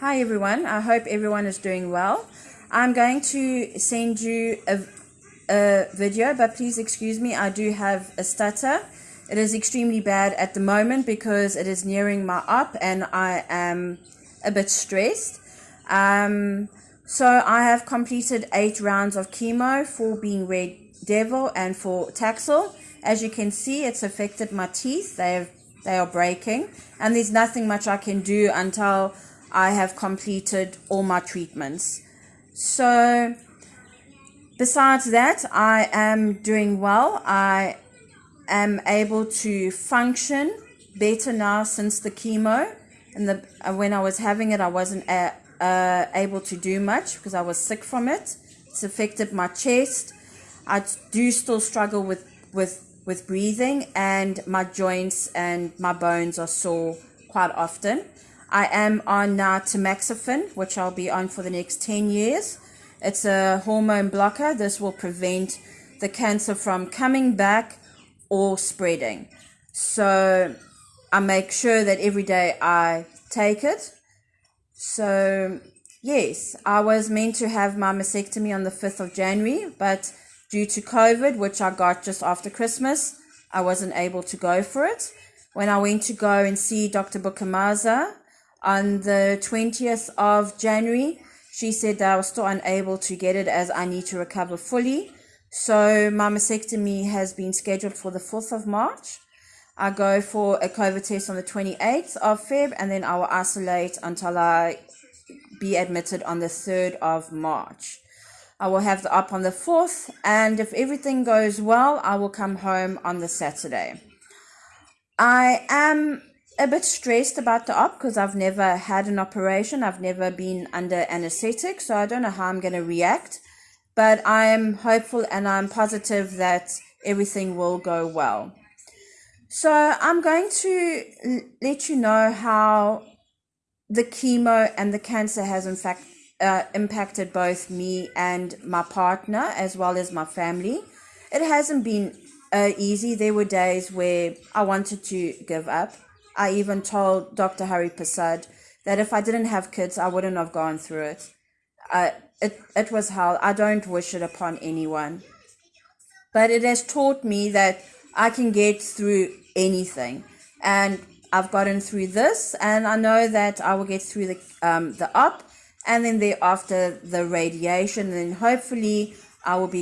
Hi everyone, I hope everyone is doing well. I'm going to send you a, a video, but please excuse me, I do have a stutter. It is extremely bad at the moment because it is nearing my up and I am a bit stressed. Um, so I have completed eight rounds of chemo, four being Red Devil and four Taxol. As you can see, it's affected my teeth. They have, they are breaking and there's nothing much I can do until I have completed all my treatments. So, besides that, I am doing well. I am able to function better now since the chemo. And the uh, when I was having it, I wasn't uh, uh, able to do much because I was sick from it. It's affected my chest. I do still struggle with with with breathing, and my joints and my bones are sore quite often. I am on now tamoxifen, which I'll be on for the next 10 years. It's a hormone blocker. This will prevent the cancer from coming back or spreading. So I make sure that every day I take it. So, yes, I was meant to have my mastectomy on the 5th of January, but due to COVID, which I got just after Christmas, I wasn't able to go for it. When I went to go and see Dr. Bukamaza, on the 20th of January, she said that I was still unable to get it as I need to recover fully. So my mastectomy has been scheduled for the 4th of March. I go for a COVID test on the 28th of Feb and then I will isolate until I be admitted on the 3rd of March. I will have the up on the 4th and if everything goes well, I will come home on the Saturday. I am a bit stressed about the op because I've never had an operation. I've never been under anesthetic, so I don't know how I'm going to react. But I am hopeful and I'm positive that everything will go well. So I'm going to let you know how the chemo and the cancer has in fact uh, impacted both me and my partner as well as my family. It hasn't been uh, easy. There were days where I wanted to give up I even told Dr. Hari Prasad that if I didn't have kids, I wouldn't have gone through it. Uh, it, it was hell. I don't wish it upon anyone. But it has taught me that I can get through anything. And I've gotten through this, and I know that I will get through the, um, the up, and then thereafter the radiation, and then hopefully I will be